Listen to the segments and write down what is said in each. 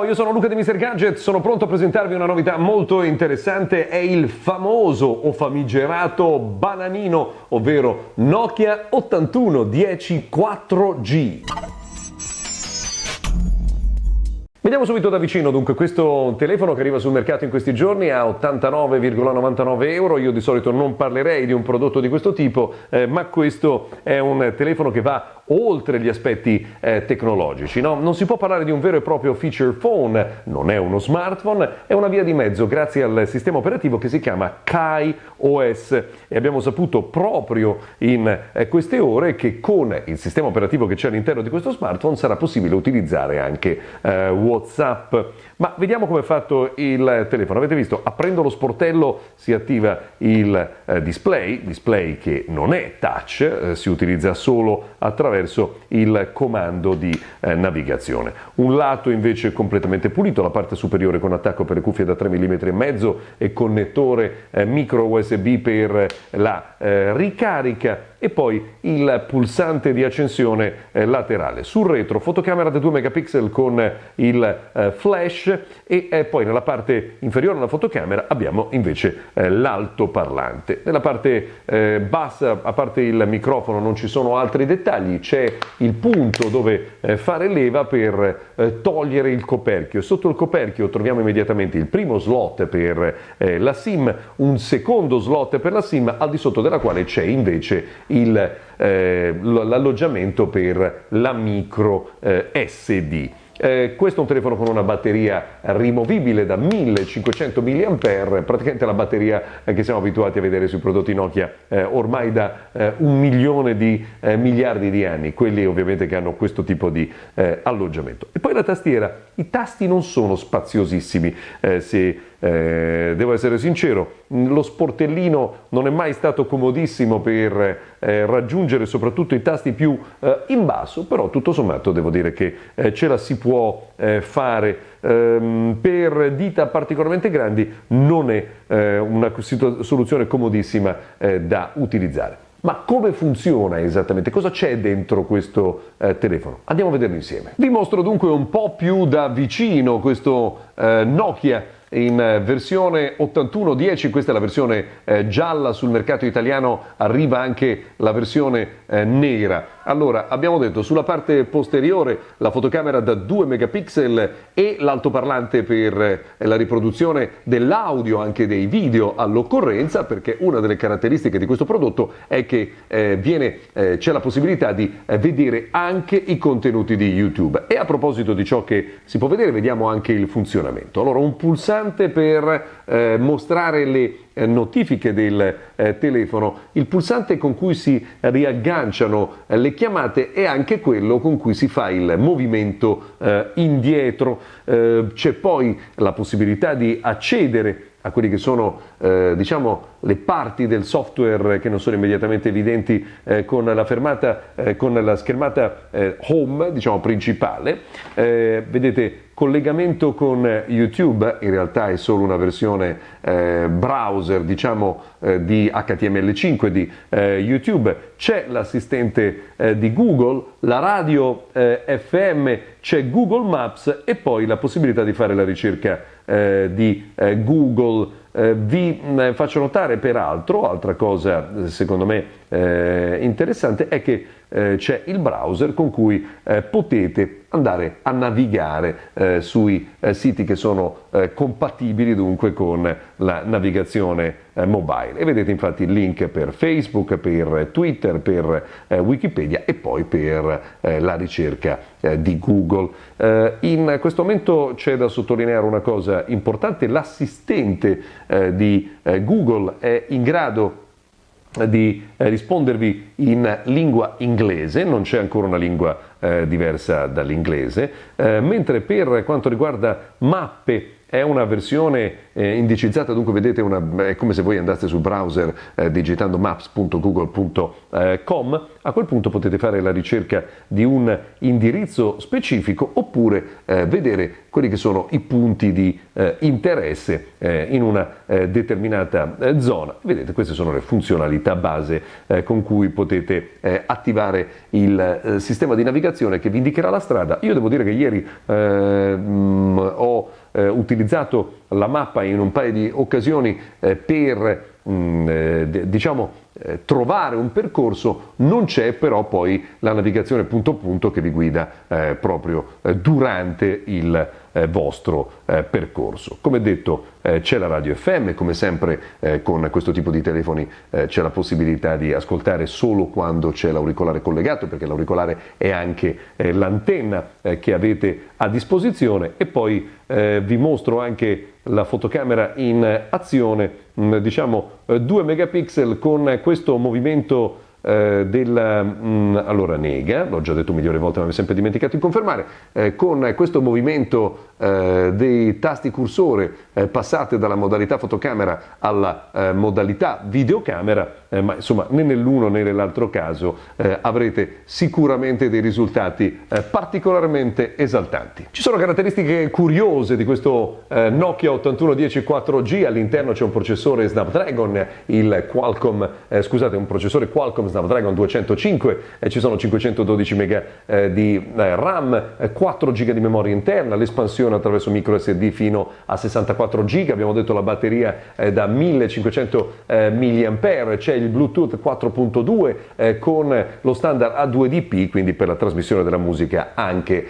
Ciao, io sono Luca di Mr. Gadget, sono pronto a presentarvi una novità molto interessante, è il famoso o famigerato bananino, ovvero Nokia 8110 4G. Vediamo subito da vicino dunque questo telefono che arriva sul mercato in questi giorni a 89,99 euro, io di solito non parlerei di un prodotto di questo tipo, eh, ma questo è un telefono che va oltre gli aspetti eh, tecnologici. No? Non si può parlare di un vero e proprio feature phone, non è uno smartphone, è una via di mezzo grazie al sistema operativo che si chiama Kai OS e abbiamo saputo proprio in eh, queste ore che con il sistema operativo che c'è all'interno di questo smartphone sarà possibile utilizzare anche eh, WhatsApp. Ma vediamo come è fatto il telefono. Avete visto, aprendo lo sportello si attiva il eh, display, display che non è touch, eh, si utilizza solo attraverso il comando di eh, navigazione. Un lato invece completamente pulito, la parte superiore con attacco per le cuffie da 3 mm e mezzo e connettore eh, micro USB per la eh, ricarica e poi il pulsante di accensione eh, laterale. Sul retro fotocamera da 2 megapixel con il eh, flash e eh, poi nella parte inferiore della fotocamera abbiamo invece eh, l'altoparlante. Nella parte eh, bassa, a parte il microfono, non ci sono altri dettagli, c'è il punto dove fare leva per togliere il coperchio. Sotto il coperchio troviamo immediatamente il primo slot per la SIM, un secondo slot per la SIM, al di sotto della quale c'è invece l'alloggiamento per la micro eh, SD. Eh, questo è un telefono con una batteria rimovibile da 1500 mAh, praticamente la batteria eh, che siamo abituati a vedere sui prodotti Nokia eh, ormai da eh, un milione di eh, miliardi di anni, quelli ovviamente che hanno questo tipo di eh, alloggiamento. E poi la tastiera, i tasti non sono spaziosissimi, se eh, devo essere sincero, lo sportellino non è mai stato comodissimo per eh, raggiungere soprattutto i tasti più eh, in basso, però tutto sommato devo dire che eh, ce la si può eh, fare. Ehm, per dita particolarmente grandi non è eh, una soluzione comodissima da utilizzare. Ma come funziona esattamente? Cosa c'è dentro questo eh, telefono? Andiamo a vederlo insieme. Vi mostro dunque un po' più da vicino questo eh, Nokia in eh, versione 8110, questa è la versione eh, gialla, sul mercato italiano arriva anche la versione eh, nera. Allora, abbiamo detto sulla parte posteriore la fotocamera da 2 megapixel e l'altoparlante per eh, la riproduzione dell'audio, anche dei video all'occorrenza, perché una delle caratteristiche di questo prodotto è che eh, viene, eh, c'è la possibilità di vedere anche i contenuti di YouTube. E a proposito di ciò che si può vedere, vediamo anche il funzionamento. Allora, un pulsante pulsante per eh, mostrare le eh, notifiche del eh, telefono, il pulsante con cui si riagganciano eh, le chiamate è anche quello con cui si fa il movimento eh, indietro. Eh, c'è poi la possibilità di accedere a quelli che sono eh, diciamo, le parti del software che non sono immediatamente evidenti eh, con, la fermata, eh, con la schermata eh, home diciamo, principale. Eh, vedete collegamento con YouTube, in realtà è solo una versione eh, browser diciamo, di HTML5 di YouTube, c'è l'assistente di Google, la radio FM, c'è Google Maps e poi la possibilità di fare la ricerca eh, di eh, Google. Eh, vi eh, faccio notare peraltro, altra cosa eh, secondo me eh, interessante, è che c'è il browser con cui potete andare a navigare sui siti che sono compatibili dunque con la navigazione mobile. E vedete infatti il link per Facebook, per Twitter, per Wikipedia e poi per la ricerca di Google. in questo momento c'è da sottolineare una cosa importante, l'assistente eh, di eh, Google è in grado di eh, rispondervi in lingua inglese, non c'è ancora una lingua eh, diversa dall'inglese, eh, mentre per quanto riguarda mappe è una versione eh, indicizzata, dunque vedete una, è come se voi andaste sul browser eh, digitando maps.google.com, a quel punto potete fare la ricerca di un indirizzo specifico oppure eh, vedere quelli che sono i punti di eh, interesse eh, in una eh, determinata zona. Vedete, queste sono le funzionalità base con cui potete attivare il sistema di navigazione che vi indicherà la strada. Io devo dire che ieri mh, mm, utilizzato la mappa in un paio di occasioni eh, per mm, eh, diciamo eh, trovare un percorso, non c'è però poi la navigazione punto a punto che vi guida eh, proprio eh, durante il eh, vostro eh, percorso. Come detto c'è la radio FM, come sempre con questo tipo di telefoni c'è la possibilità di ascoltare solo quando c'è l'auricolare collegato, perché l'auricolare è anche l'antenna che avete a disposizione e poi vi mostro anche la fotocamera in azione, mm, diciamo 2 megapixel con questo movimento eh, della mh, mm, allora nega, l'ho già detto di volte ma mi ho sempre dimenticato di confermare, eh, con questo movimento eh, dei tasti cursore eh, passate dalla modalità fotocamera alla eh, modalità videocamera, eh, ma insomma né nell'uno né nell'altro caso avrete sicuramente dei risultati particolarmente esaltanti. Ci sono caratteristiche curiose di questo Nokia 8110 4G, all'interno c'è un processore Snapdragon, il Qualcomm, scusate, un processore Qualcomm Snapdragon 205, eh, ci sono 512 MB eh, di eh, RAM, 4 GB di memoria interna, l'espansione attraverso micro SD fino a 64 GB, abbiamo detto la batteria da 1500 mAh, c'è il Bluetooth 4.2 con lo standard A2DP, quindi per la trasmissione della musica anche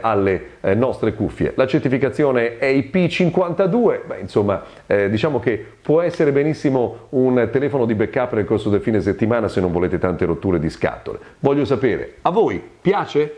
alle nostre cuffie. La certificazione è IP52, beh, insomma diciamo che può essere benissimo un telefono di backup nel corso del fine settimana se non volete tante rotture di scatole. Voglio sapere, a voi piace?